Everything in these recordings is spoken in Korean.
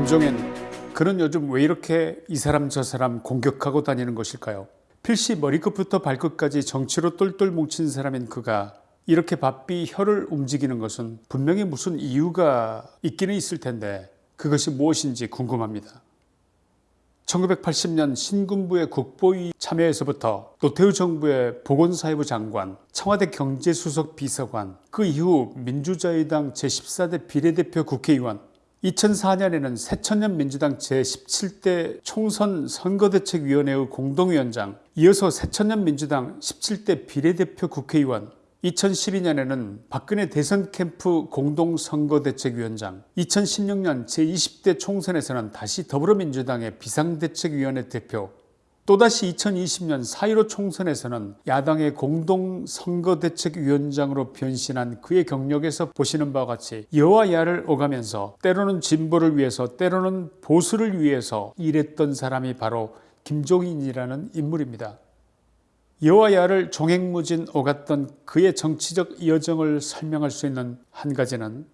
김종인 그는 요즘 왜 이렇게 이 사람 저 사람 공격하고 다니는 것일까요? 필시 머리끝부터 발끝까지 정치로 똘똘 뭉친 사람인 그가 이렇게 바삐 혀를 움직이는 것은 분명히 무슨 이유가 있기는 있을 텐데 그것이 무엇인지 궁금합니다. 1980년 신군부의 국보위 참여에서부터 노태우 정부의 보건사회부 장관, 청와대 경제수석 비서관, 그 이후 민주자유당 제14대 비례대표 국회의원, 2004년에는 새천년 민주당 제17대 총선 선거대책위원회의 공동위원장, 이어서 새천년 민주당 17대 비례대표 국회의원, 2012년에는 박근혜 대선 캠프 공동선거대책위원장 2016년 제20대 총선에서는 다시 더불어민주당의 비상대책위원회 대표 또다시 2020년 4.15 총선에서는 야당의 공동선거대책위원장으로 변신한 그의 경력에서 보시는 바와 같이 여와 야를 오가면서 때로는 진보를 위해서 때로는 보수를 위해서 일했던 사람이 바로 김종인이라는 인물입니다. 여와 야를 종횡무진 오갔던 그의 정치적 여정을 설명할 수 있는 한 가지는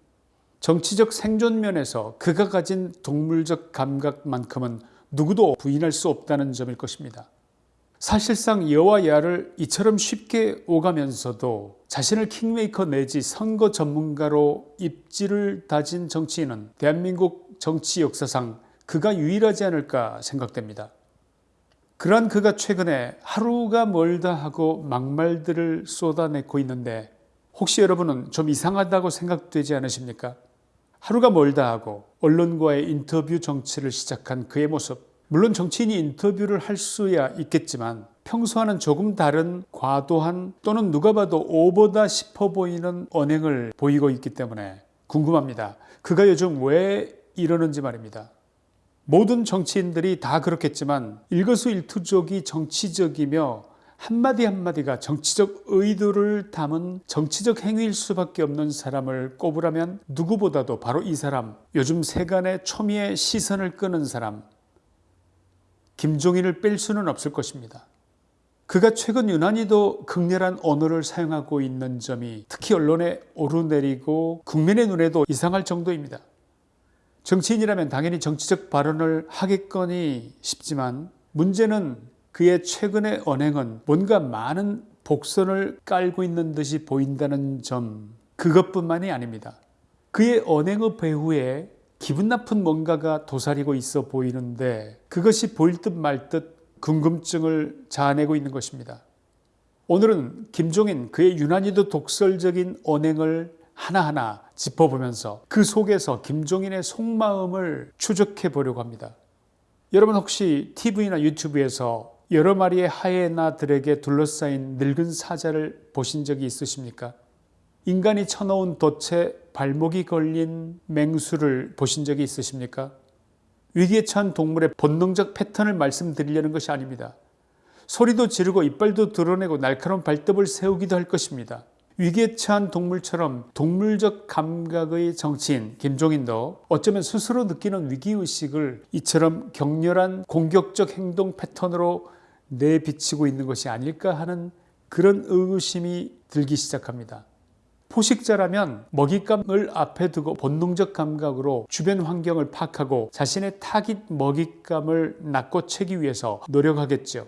정치적 생존면에서 그가 가진 동물적 감각만큼은 누구도 부인할 수 없다는 점일 것입니다. 사실상 여와 야를 이처럼 쉽게 오가면서도 자신을 킹메이커 내지 선거 전문가로 입지를 다진 정치인은 대한민국 정치 역사상 그가 유일하지 않을까 생각됩니다. 그러한 그가 최근에 하루가 멀다 하고 막말들을 쏟아내고 있는데 혹시 여러분은 좀 이상하다고 생각되지 않으십니까? 하루가 멀다 하고 언론과의 인터뷰 정치를 시작한 그의 모습 물론 정치인이 인터뷰를 할 수야 있겠지만 평소와는 조금 다른 과도한 또는 누가 봐도 오보다 싶어 보이는 언행을 보이고 있기 때문에 궁금합니다. 그가 요즘 왜 이러는지 말입니다. 모든 정치인들이 다 그렇겠지만 일거수일투족이 정치적이며 한마디 한마디가 정치적 의도를 담은 정치적 행위일 수밖에 없는 사람을 꼽으라면 누구보다도 바로 이 사람 요즘 세간의 초미의 시선을 끄는 사람 김종인을 뺄 수는 없을 것입니다. 그가 최근 유난히도 극렬한 언어를 사용하고 있는 점이 특히 언론에 오르내리고 국민의 눈에도 이상할 정도입니다. 정치인이라면 당연히 정치적 발언을 하겠거니 싶지만 문제는 그의 최근의 언행은 뭔가 많은 복선을 깔고 있는 듯이 보인다는 점 그것뿐만이 아닙니다. 그의 언행의 배후에 기분 나쁜 뭔가가 도사리고 있어 보이는데 그것이 보일 듯 말 듯 궁금증을 자아내고 있는 것입니다. 오늘은 김종인 그의 유난히도 독설적인 언행을 하나하나 짚어보면서 그 속에서 김종인의 속마음을 추적해 보려고 합니다. 여러분 혹시 TV나 유튜브에서 여러 마리의 하이에나들에게 둘러싸인 늙은 사자를 보신 적이 있으십니까? 인간이 쳐놓은 덫에 발목이 걸린 맹수를 보신 적이 있으십니까? 위기에 처한 동물의 본능적 패턴을 말씀드리려는 것이 아닙니다. 소리도 지르고 이빨도 드러내고 날카로운 발톱을 세우기도 할 것입니다. 위기에 처한 동물처럼 동물적 감각의 정치인 김종인도 어쩌면 스스로 느끼는 위기의식을 이처럼 격렬한 공격적 행동 패턴으로 내비치고 있는 것이 아닐까 하는 그런 의구심이 들기 시작합니다. 포식자라면 먹잇감을 앞에 두고 본능적 감각으로 주변 환경을 파악하고 자신의 타깃 먹잇감을 낚고 채기 위해서 노력하겠죠.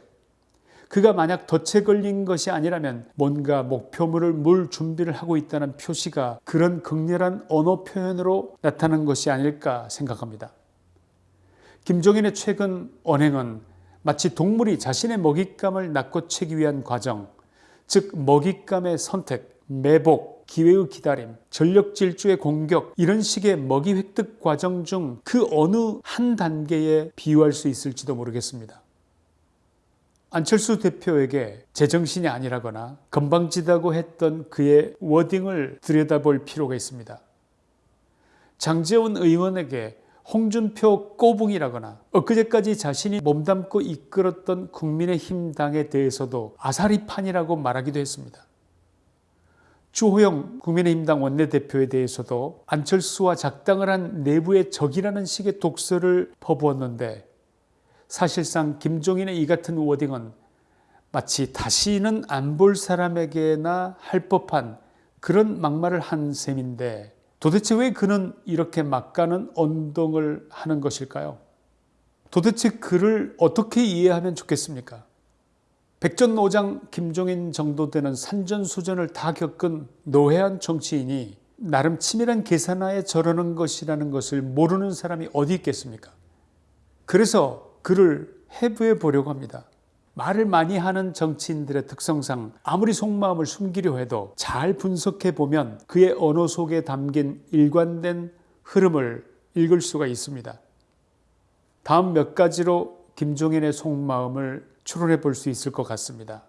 그가 만약 덫에 걸린 것이 아니라면 뭔가 목표물을 물 준비를 하고 있다는 표시가 그런 극렬한 언어 표현으로 나타난 것이 아닐까 생각합니다. 김종인의 최근 언행은 마치 동물이 자신의 먹잇감을 낚고 채기 위한 과정, 즉 먹잇감의 선택, 매복, 기회의 기다림, 전력 질주의 공격 이런 식의 먹이 획득 과정 중 그 어느 한 단계에 비유할 수 있을지도 모르겠습니다. 안철수 대표에게 제정신이 아니라거나 건방지다고 했던 그의 워딩을 들여다볼 필요가 있습니다. 장재원 의원에게 홍준표 꼬붕이라거나 엊그제까지 자신이 몸담고 이끌었던 국민의힘 당에 대해서도 아사리판이라고 말하기도 했습니다. 주호영 국민의힘당 원내대표에 대해서도 안철수와 작당을 한 내부의 적이라는 식의 독서를 퍼부었는데 사실상 김종인의 이 같은 워딩은 마치 다시는 안 볼 사람에게나 할 법한 그런 막말을 한 셈인데 도대체 왜 그는 이렇게 막가는 언동을 하는 것일까요? 도대체 그를 어떻게 이해하면 좋겠습니까? 백전노장 김종인 정도 되는 산전수전을 다 겪은 노회한 정치인이 나름 치밀한 계산하에 저러는 것이라는 것을 모르는 사람이 어디 있겠습니까? 그래서 그를 해부해 보려고 합니다. 말을 많이 하는 정치인들의 특성상 아무리 속마음을 숨기려 해도 잘 분석해 보면 그의 언어 속에 담긴 일관된 흐름을 읽을 수가 있습니다. 다음 몇 가지로 김종인의 속마음을 추론해 볼 수 있을 것 같습니다.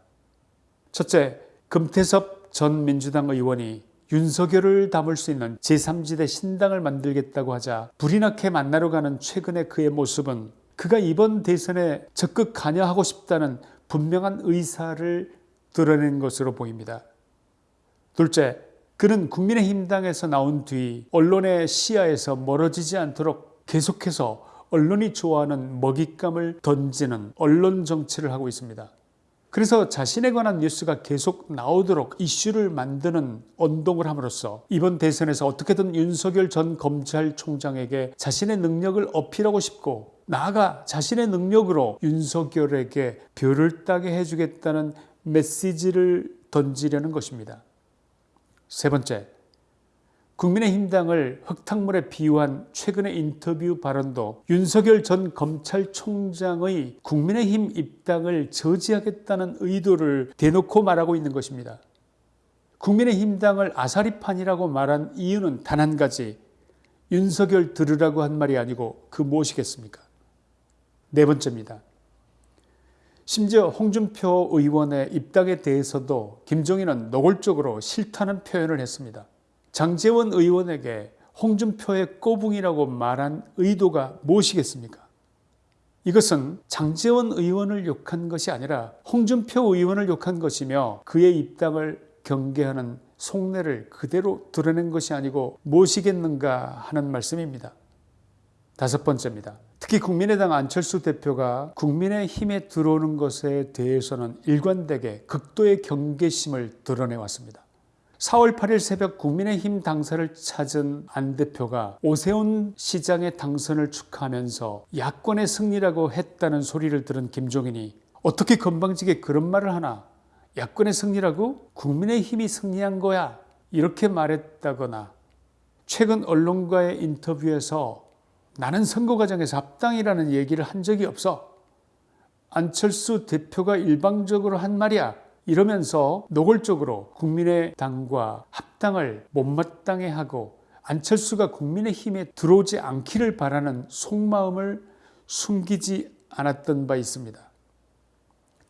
첫째, 금태섭 전 민주당 의원이 윤석열을 담을 수 있는 제3지대 신당을 만들겠다고 하자 불이 나게 만나러 가는 최근의 그의 모습은 그가 이번 대선에 적극 관여하고 싶다는 분명한 의사를 드러낸 것으로 보입니다. 둘째, 그는 국민의힘당에서 나온 뒤 언론의 시야에서 멀어지지 않도록 계속해서 언론이 좋아하는 먹잇감을 던지는 언론 정치를 하고 있습니다. 그래서 자신에 관한 뉴스가 계속 나오도록 이슈를 만드는 언동을 함으로써 이번 대선에서 어떻게든 윤석열 전 검찰총장에게 자신의 능력을 어필하고 싶고 나아가 자신의 능력으로 윤석열에게 별을 따게 해주겠다는 메시지를 던지려는 것입니다. 세 번째, 국민의힘당을 흙탕물에 비유한 최근의 인터뷰 발언도 윤석열 전 검찰총장의 국민의힘 입당을 저지하겠다는 의도를 대놓고 말하고 있는 것입니다. 국민의힘당을 아사리판이라고 말한 이유는 단 한 가지 윤석열 들으라고 한 말이 아니고 그 무엇이겠습니까? 네 번째입니다. 심지어 홍준표 의원의 입당에 대해서도 김종인은 노골적으로 싫다는 표현을 했습니다. 장재원 의원에게 홍준표의 꼬붕이라고 말한 의도가 무엇이겠습니까? 이것은 장재원 의원을 욕한 것이 아니라 홍준표 의원을 욕한 것이며 그의 입당을 경계하는 속내를 그대로 드러낸 것이 아니고 무엇이겠는가 하는 말씀입니다. 다섯 번째입니다. 특히 국민의당 안철수 대표가 국민의힘에 들어오는 것에 대해서는 일관되게 극도의 경계심을 드러내왔습니다. 4월 8일 새벽 국민의힘 당사를 찾은 안 대표가 오세훈 시장의 당선을 축하하면서 야권의 승리라고 했다는 소리를 들은 김종인이 어떻게 건방지게 그런 말을 하나 야권의 승리라고 국민의힘이 승리한 거야 이렇게 말했다거나 최근 언론과의 인터뷰에서 나는 선거 과정에서 합당이라는 얘기를 한 적이 없어 안철수 대표가 일방적으로 한 말이야 이러면서 노골적으로 국민의 당과 합당을 못마땅해 하고 안철수가 국민의 힘에 들어오지 않기를 바라는 속마음을 숨기지 않았던 바 있습니다.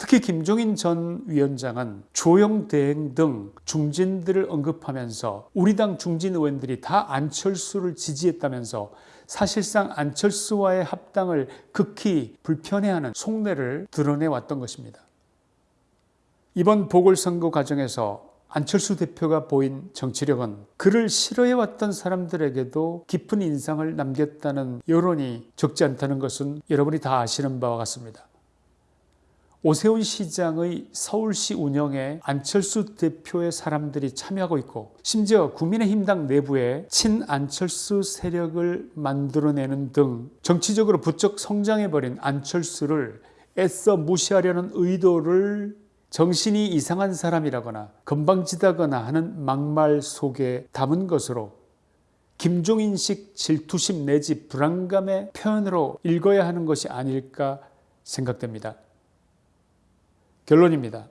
특히 김종인 전 위원장은 조영 대행 등 중진들을 언급하면서 우리 당 중진 의원들이 다 안철수를 지지했다면서 사실상 안철수와의 합당을 극히 불편해하는 속내를 드러내왔던 것입니다. 이번 보궐선거 과정에서 안철수 대표가 보인 정치력은 그를 싫어해왔던 사람들에게도 깊은 인상을 남겼다는 여론이 적지 않다는 것은 여러분이 다 아시는 바와 같습니다. 오세훈 시장의 서울시 운영에 안철수 대표의 사람들이 참여하고 있고 심지어 국민의힘당 내부에 친안철수 세력을 만들어내는 등 정치적으로 부쩍 성장해버린 안철수를 애써 무시하려는 의도를 정신이 이상한 사람이라거나 건방지다거나 하는 막말 속에 담은 것으로 김종인식 질투심 내지 불안감의 표현으로 읽어야 하는 것이 아닐까 생각됩니다. 결론입니다.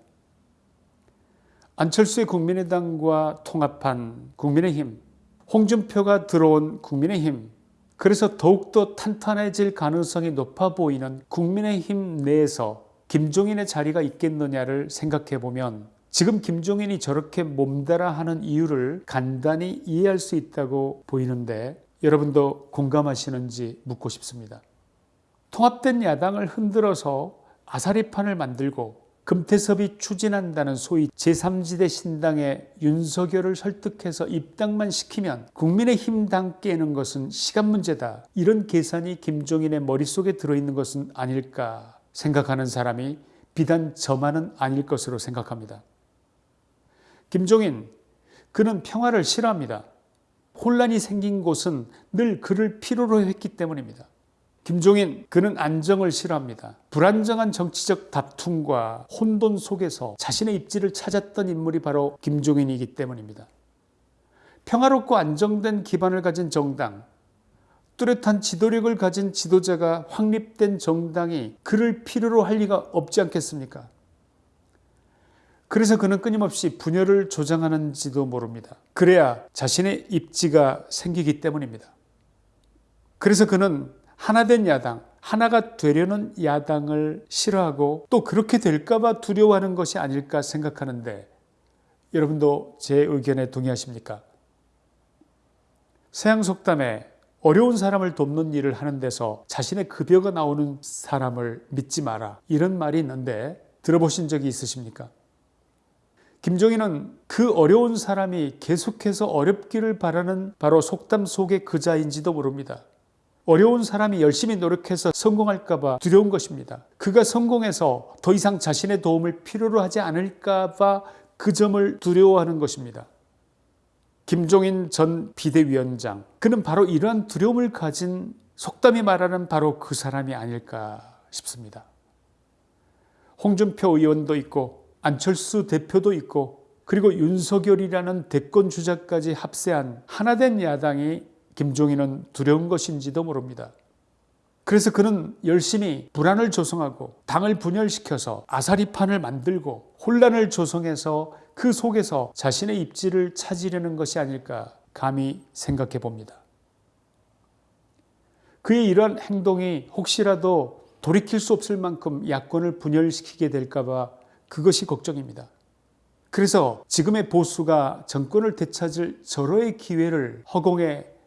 안철수의 국민의당과 통합한 국민의힘, 홍준표가 들어온 국민의힘, 그래서 더욱더 탄탄해질 가능성이 높아 보이는 국민의힘 내에서 김종인의 자리가 있겠느냐를 생각해 보면 지금 김종인이 저렇게 몸달아 하는 이유를 간단히 이해할 수 있다고 보이는데 여러분도 공감하시는지 묻고 싶습니다. 통합된 야당을 흔들어서 아사리판을 만들고 금태섭이 추진한다는 소위 제3지대 신당의 윤석열을 설득해서 입당만 시키면 국민의힘 당 깨는 것은 시간 문제다. 이런 계산이 김종인의 머릿속에 들어있는 것은 아닐까 생각하는 사람이 비단 저만은 아닐 것으로 생각합니다. 김종인, 그는 평화를 싫어합니다. 혼란이 생긴 곳은 늘 그를 필요로 했기 때문입니다. 김종인 그는 안정을 싫어합니다. 불안정한 정치적 다툼과 혼돈 속에서 자신의 입지를 찾았던 인물이 바로 김종인이기 때문입니다. 평화롭고 안정된 기반을 가진 정당, 뚜렷한 지도력을 가진 지도자가 확립된 정당이 그를 필요로 할 리가 없지 않겠습니까? 그래서 그는 끊임없이 분열을 조장하는지도 모릅니다. 그래야 자신의 입지가 생기기 때문입니다. 그래서 그는 하나된 야당, 하나가 되려는 야당을 싫어하고 또 그렇게 될까봐 두려워하는 것이 아닐까 생각하는데 여러분도 제 의견에 동의하십니까? 서양 속담에 어려운 사람을 돕는 일을 하는 데서 자신의 급여가 나오는 사람을 믿지 마라 이런 말이 있는데 들어보신 적이 있으십니까? 김종인은 그 어려운 사람이 계속해서 어렵기를 바라는 바로 속담 속의 그자인지도 모릅니다. 어려운 사람이 열심히 노력해서 성공할까 봐 두려운 것입니다. 그가 성공해서 더 이상 자신의 도움을 필요로 하지 않을까 봐 그 점을 두려워하는 것입니다. 김종인 전 비대위원장, 그는 바로 이러한 두려움을 가진 속담이 말하는 바로 그 사람이 아닐까 싶습니다. 홍준표 의원도 있고 안철수 대표도 있고 그리고 윤석열이라는 대권 주자까지 합세한 하나된 야당이 김종인은 두려운 것인지도 모릅니다. 그래서 그는 열심히 불안을 조성하고 당을 분열시켜서 아사리판을 만들고 혼란을 조성해서 그 속에서 자신의 입지를 찾으려는 것이 아닐까 감히 생각해 봅니다. 그의 이러한 행동이 혹시라도 돌이킬 수 없을 만큼 야권을 분열시키게 될까봐 그것이 걱정입니다. 그래서 지금의 보수가 정권을 되찾을 절호의 기회를 허공에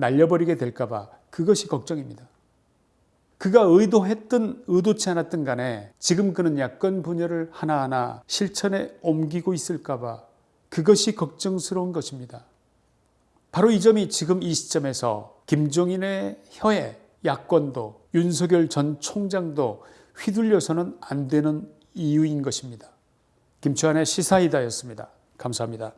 날려버리게 될까봐 그것이 걱정입니다. 그가 의도했든 의도치 않았든 간에 지금 그는 야권 분열을 하나하나 실천에 옮기고 있을까봐 그것이 걱정스러운 것입니다. 바로 이 점이 지금 이 시점에서 김종인의 혀에 야권도 윤석열 전 총장도 휘둘려서는 안 되는 이유인 것입니다. 김치환의 시사이다였습니다. 감사합니다.